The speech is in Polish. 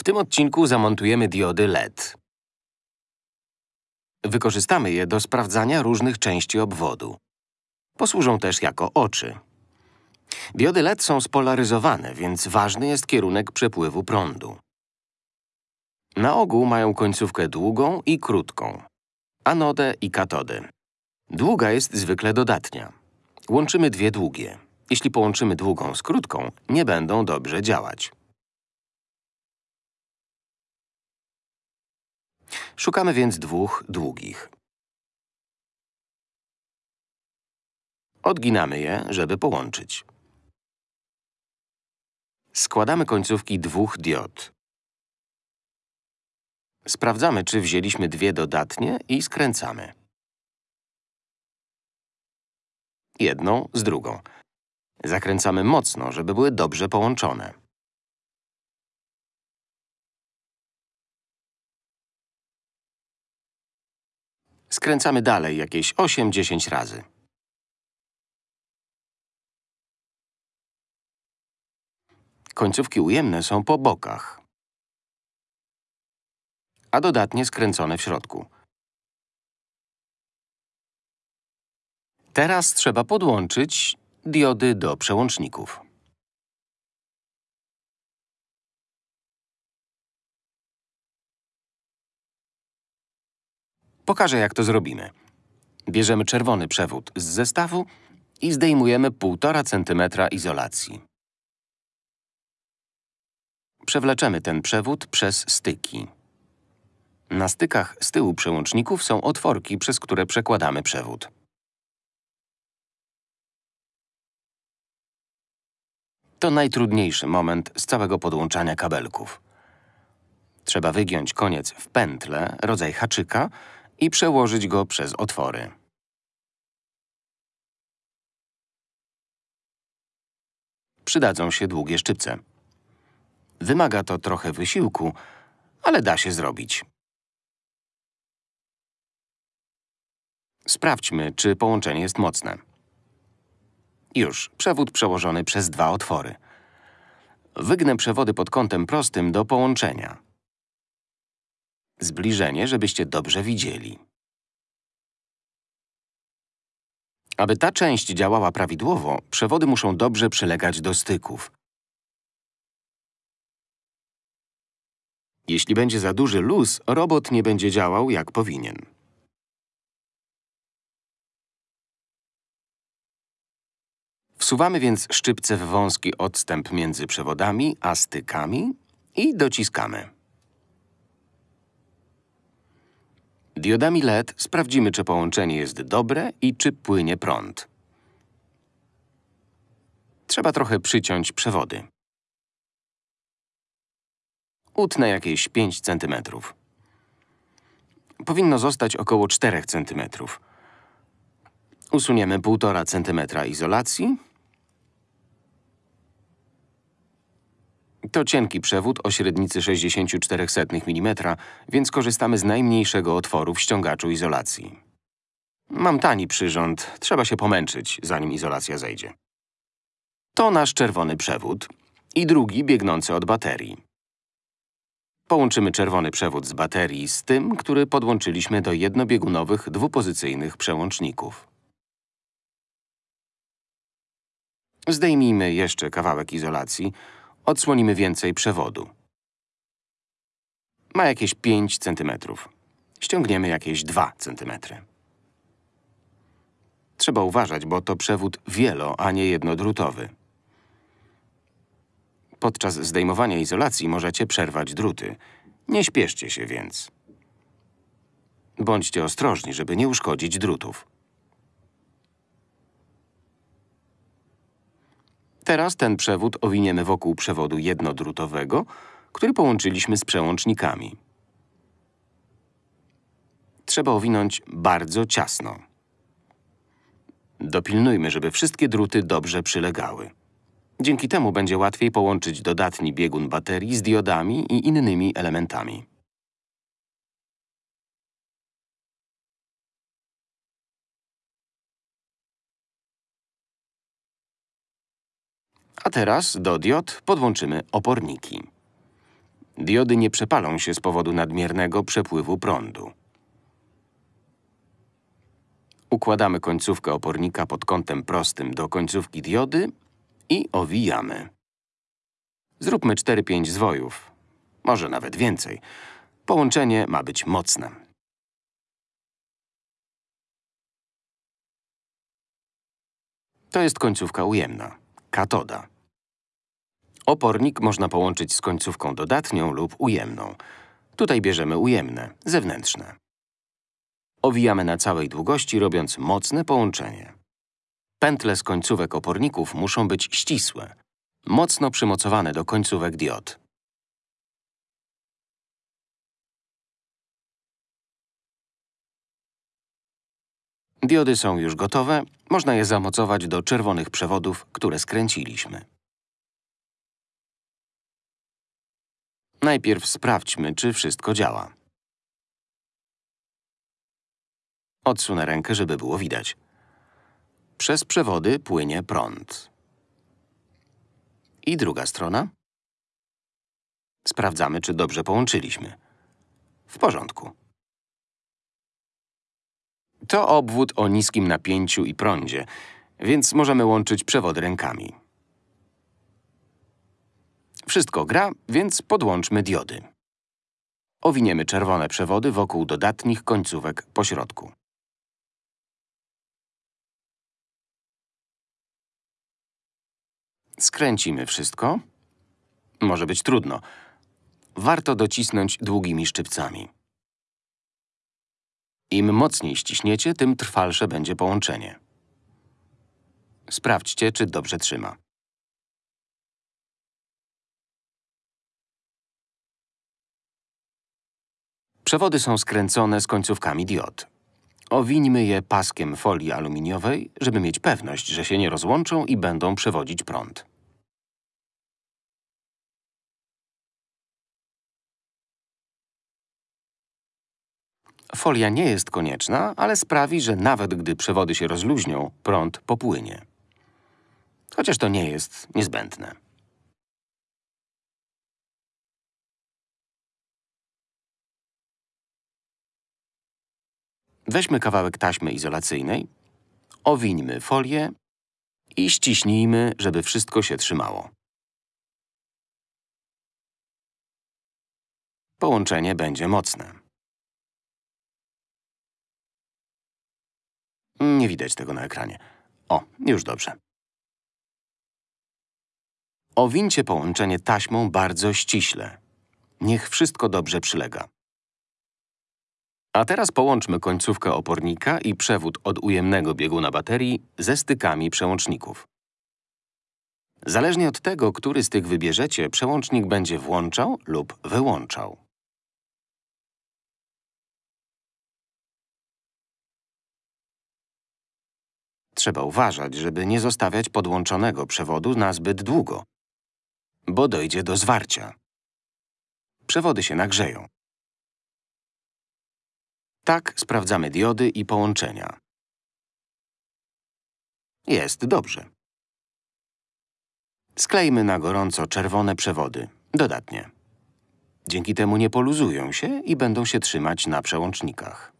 W tym odcinku zamontujemy diody LED. Wykorzystamy je do sprawdzania różnych części obwodu. Posłużą też jako oczy. Diody LED są spolaryzowane, więc ważny jest kierunek przepływu prądu. Na ogół mają końcówkę długą i krótką, anodę i katodę. Długa jest zwykle dodatnia. Łączymy dwie długie. Jeśli połączymy długą z krótką, nie będą dobrze działać. Szukamy więc dwóch długich. Odginamy je, żeby połączyć. Składamy końcówki dwóch diod. Sprawdzamy, czy wzięliśmy dwie dodatnie i skręcamy. Jedną z drugą. Zakręcamy mocno, żeby były dobrze połączone. Skręcamy dalej jakieś 8-10 razy. Końcówki ujemne są po bokach, a dodatnie skręcone w środku. Teraz trzeba podłączyć diody do przełączników. Pokażę, jak to zrobimy. Bierzemy czerwony przewód z zestawu i zdejmujemy 1,5 cm izolacji. Przewleczemy ten przewód przez styki. Na stykach z tyłu przełączników są otworki, przez które przekładamy przewód. To najtrudniejszy moment z całego podłączania kabelków. Trzeba wygiąć koniec w pętlę, rodzaj haczyka, i przełożyć go przez otwory. Przydadzą się długie szczypce. Wymaga to trochę wysiłku, ale da się zrobić. Sprawdźmy, czy połączenie jest mocne. Już, przewód przełożony przez dwa otwory. Wygnę przewody pod kątem prostym do połączenia. Zbliżenie, żebyście dobrze widzieli. Aby ta część działała prawidłowo, przewody muszą dobrze przylegać do styków. Jeśli będzie za duży luz, robot nie będzie działał jak powinien. Wsuwamy więc szczypce w wąski odstęp między przewodami a stykami i dociskamy. Diodami LED sprawdzimy, czy połączenie jest dobre i czy płynie prąd. Trzeba trochę przyciąć przewody. Utnę jakieś 5 cm. Powinno zostać około 4 cm. Usuniemy 1,5 cm izolacji To cienki przewód o średnicy 0,64 mm, więc korzystamy z najmniejszego otworu w ściągaczu izolacji. Mam tani przyrząd, trzeba się pomęczyć, zanim izolacja zejdzie. To nasz czerwony przewód i drugi biegnący od baterii. Połączymy czerwony przewód z baterii z tym, który podłączyliśmy do jednobiegunowych dwupozycyjnych przełączników. Zdejmijmy jeszcze kawałek izolacji, Odsłonimy więcej przewodu. Ma jakieś 5 cm. Ściągniemy jakieś 2 cm. Trzeba uważać, bo to przewód wielo, a nie jednodrutowy. Podczas zdejmowania izolacji możecie przerwać druty. Nie śpieszcie się więc. Bądźcie ostrożni, żeby nie uszkodzić drutów. Teraz ten przewód owiniemy wokół przewodu jednodrutowego, który połączyliśmy z przełącznikami. Trzeba owinąć bardzo ciasno. Dopilnujmy, żeby wszystkie druty dobrze przylegały. Dzięki temu będzie łatwiej połączyć dodatni biegun baterii z diodami i innymi elementami. A teraz do diod podłączymy oporniki. Diody nie przepalą się z powodu nadmiernego przepływu prądu. Układamy końcówkę opornika pod kątem prostym do końcówki diody i owijamy. Zróbmy 4-5 zwojów, może nawet więcej. Połączenie ma być mocne. To jest końcówka ujemna, katoda. Opornik można połączyć z końcówką dodatnią lub ujemną. Tutaj bierzemy ujemne, zewnętrzne. Owijamy na całej długości, robiąc mocne połączenie. Pętle z końcówek oporników muszą być ścisłe, mocno przymocowane do końcówek diod. Diody są już gotowe, można je zamocować do czerwonych przewodów, które skręciliśmy. Najpierw sprawdźmy, czy wszystko działa. Odsunę rękę, żeby było widać. Przez przewody płynie prąd. I druga strona. Sprawdzamy, czy dobrze połączyliśmy. W porządku. To obwód o niskim napięciu i prądzie, więc możemy łączyć przewody rękami. Wszystko gra, więc podłączmy diody. Owiniemy czerwone przewody wokół dodatnich końcówek po środku. Skręcimy wszystko. Może być trudno. Warto docisnąć długimi szczypcami. Im mocniej ściśniecie, tym trwalsze będzie połączenie. Sprawdźcie, czy dobrze trzyma. Przewody są skręcone z końcówkami diod. Owińmy je paskiem folii aluminiowej, żeby mieć pewność, że się nie rozłączą i będą przewodzić prąd. Folia nie jest konieczna, ale sprawi, że nawet gdy przewody się rozluźnią, prąd popłynie. Chociaż to nie jest niezbędne. Weźmy kawałek taśmy izolacyjnej, owińmy folię i ściśnijmy, żeby wszystko się trzymało. Połączenie będzie mocne. Nie widać tego na ekranie. O, już dobrze. Owincie połączenie taśmą bardzo ściśle. Niech wszystko dobrze przylega. A teraz połączmy końcówkę opornika i przewód od ujemnego bieguna baterii ze stykami przełączników. Zależnie od tego, który z tych wybierzecie, przełącznik będzie włączał lub wyłączał. Trzeba uważać, żeby nie zostawiać podłączonego przewodu na zbyt długo, bo dojdzie do zwarcia. Przewody się nagrzeją. Tak sprawdzamy diody i połączenia. Jest dobrze. Sklejmy na gorąco czerwone przewody, dodatnie. Dzięki temu nie poluzują się i będą się trzymać na przełącznikach.